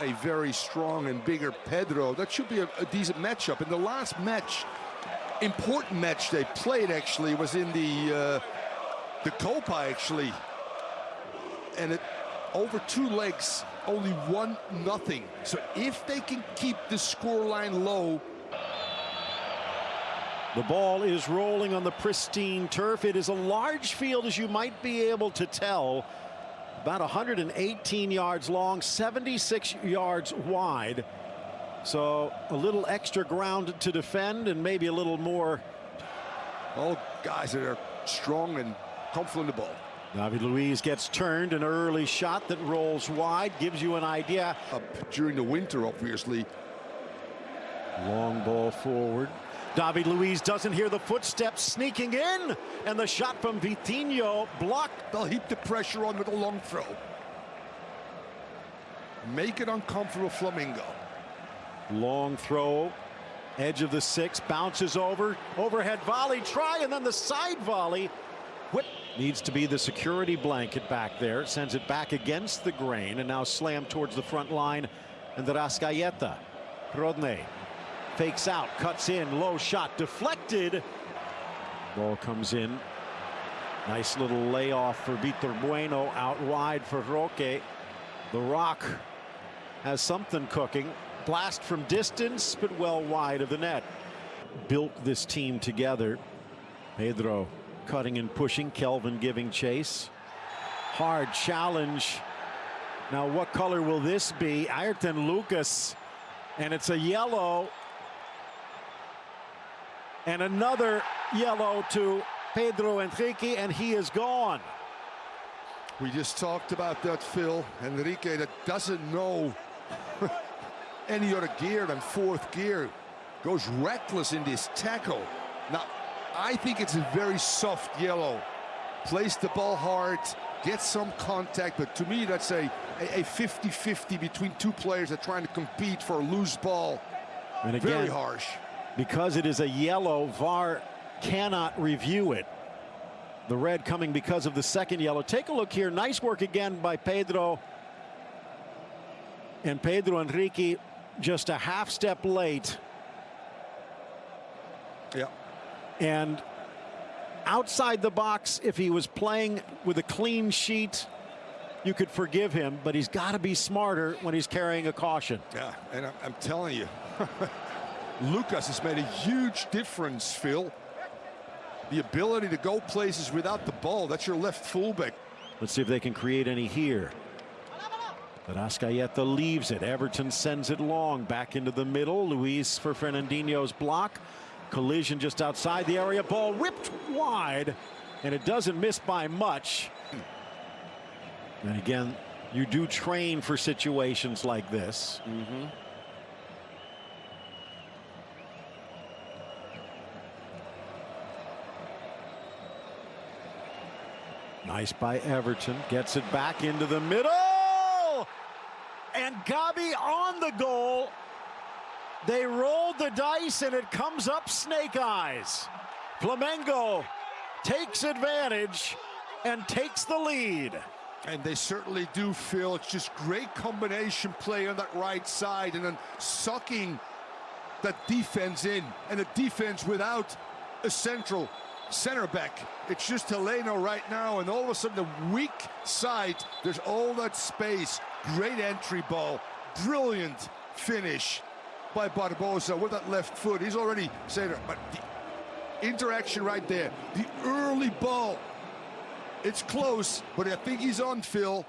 a very strong and bigger Pedro. That should be a, a, decent matchup. In the last match, important match they played actually was in the uh, the Copa actually, and it over two legs, only one nothing. So if they can keep the scoreline low. The ball is rolling on the pristine turf. It is a large field, as you might be able to tell about 118 yards long, 76 yards wide. So a little extra ground to defend and maybe a little more. All guys that are strong and confident in the ball. David Luiz gets turned, an early shot that rolls wide, gives you an idea. Up during the winter, obviously. Long ball forward. David Luiz doesn't hear the footsteps sneaking in, and the shot from Vitinho blocked. They'll heap the pressure on with a long throw. Make it uncomfortable, Flamengo. Long throw, edge of the six, bounces over, overhead volley, try, and then the side volley. Whip needs to be the security blanket back there, sends it back against the grain, and now slammed towards the front line, and the Arrascaeta. Rodinei fakes out, cuts in, low shot, deflected. Ball comes in. Nice little layoff for Vitor Bueno out wide for Roque. The Rock has something cooking. Blast from distance, but well wide of the net. Built this team together. Pedro cutting and pushing, Khellven giving chase. Hard challenge. Now, what color will this be? Ayrton Lucas, and it's a yellow and another yellow to Pedro Henrique, and he is gone. We just talked about that, Phil. Henrique that doesn't know any other gear than fourth gear. Goes reckless in this tackle. Now, I think it's a very soft yellow. Plays the ball hard, gets some contact, but to me that's a 50-50 between two players that are trying to compete for a loose ball. And again, very harsh because it is a yellow, VAR cannot review it. The red coming because of the second yellow. Take a look here. Nice work again by Pedro. And Pedro Henrique just a half step late. Yeah. And outside the box, if he was playing with a clean sheet, you could forgive him, but he's got to be smarter when he's carrying a caution. Yeah, and I'm telling you, Lucas has made a huge difference, Phil. The ability to go places without the ball. That's your left fullback. Let's see if they can create any here. But Arrascaeta leaves it. Everton sends it long back into the middle. Luis for Fernandinho's block. Collision just outside the area. Ball ripped wide. And it doesn't miss by much. And again, you do train for situations like this. Mm -hmm. Nice by Everton. Gets it back into the middle. And Gabi on the goal. They rolled the dice and it comes up snake eyes. Flamengo takes advantage and takes the lead. And they certainly do feel it's just great combination play on that right side and then sucking that defense in and a defense without a central center back. It's just Heleno right now, and all of a sudden the weak side, there's all that space. Great entry ball, brilliant finish by Barbosa with that left foot. He's already saying, but the interaction right there, the early ball, it's close, but I think he's on Phil.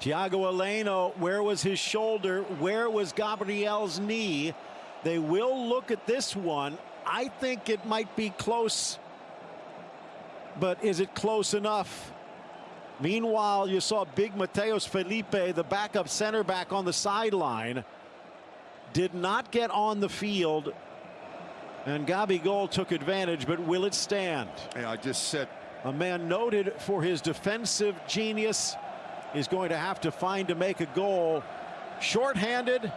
Thiago Heleno, where was his shoulder? Where was Gabriel's knee? They will look at this one. I think it might be close but is it close enough? Meanwhile, you saw big Matheus Felipe, the backup center back on the sideline, did not get on the field. And Gabigol took advantage, but will it stand? Yeah, I just said. A man noted for his defensive genius is going to have to find to make a goal. Short-handed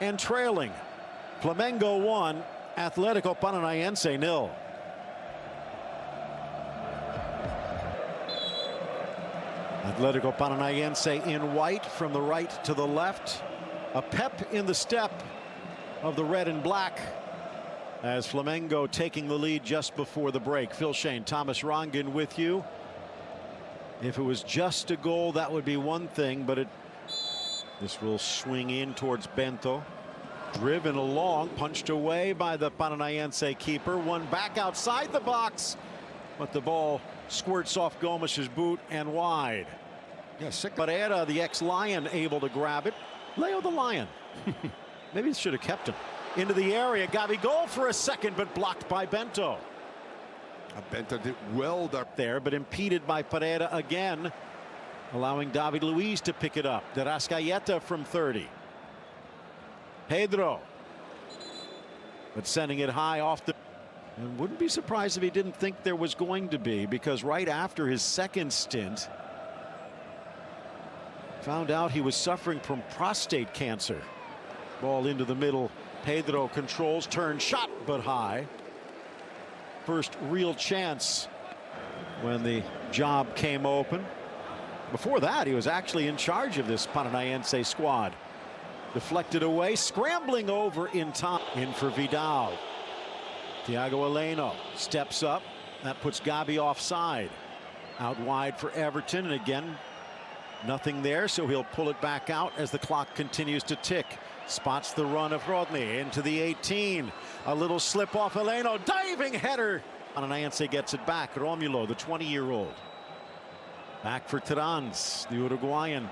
and trailing. Flamengo 1, Athletico Paranaense nil. Athletico Paranaense in white from the right to the left. A pep in the step of the red and black as Flamengo taking the lead just before the break. Phil Schoen, Thomas Rongen with you. If it was just a goal, that would be one thing, but it this will swing in towards Bento. Driven along, punched away by the Paranaense keeper. One back outside the box, but the ball squirts off Gomes's boot and wide. Yeah, sick. But Era, the ex-Lion, able to grab it. Leo the Lion. Maybe it should have kept him. Into the area. Gabi goal for a second, but blocked by Bento. Uh, Bento did well up There, but impeded by Pereira again, allowing David Luiz to pick it up. De Arrascaeta from 30. Pedro. But sending it high off the. And wouldn't be surprised if he didn't think there was going to be, because right after his second stint, found out he was suffering from prostate cancer. Ball into the middle. Pedro controls, turn shot, but high. First real chance when the job came open. Before that, he was actually in charge of this Paranaense squad. Deflected away, scrambling over in time. In for Vidal. Thiago Heleno steps up. That puts Gabi offside. Out wide for Everton. And again, nothing there, so he'll pull it back out as the clock continues to tick. Spots the run of Rodinei into the 18. A little slip off Heleno. Diving header. Paranaense gets it back. Romulo, the 20-year-old. Back for Terans, the Uruguayan,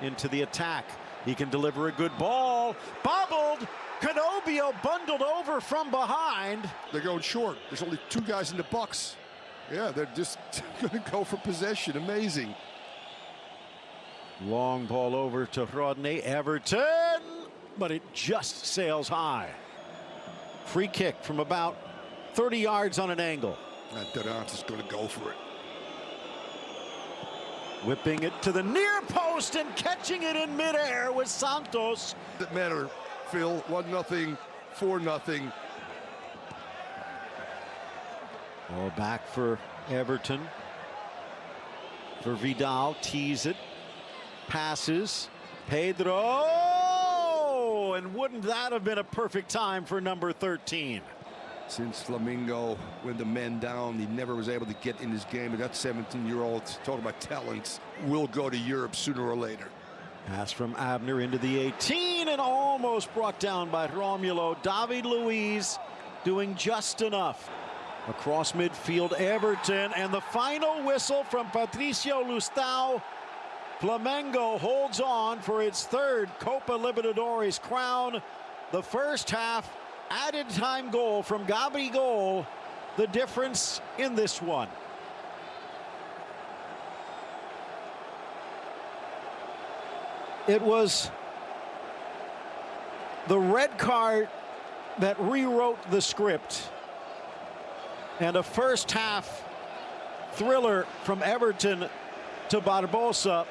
into the attack. He can deliver a good ball. Bobbled. Canobbio bundled over from behind. They're going short. There's only two guys in the box. Yeah, they're just going to go for possession. Amazing. Long ball over to Rodinei. Everton, but it just sails high. Free kick from about 30 yards on an angle. And Terans is going to go for it. Whipping it to the near post and catching it in midair with Santos. Doesn't matter, Phil. One nothing, four nothing. Ball back for Everton. For Vidal, tease it, passes. Pedro, and wouldn't that have been a perfect time for number 13? Since Flamengo went the men down, he never was able to get in his game. And that 17-year-old, talking about talents, will go to Europe sooner or later. Pass from Abner into the 18 and almost brought down by Romulo. David Luiz doing just enough. Across midfield, Everton, and the final whistle from Patricio Loustau. Flamengo holds on for its third Copa Libertadores crown. The first half added time goal from Gabigol, the difference in this one. It was the red card that rewrote the script. And a first half thriller from Everton to Barbosa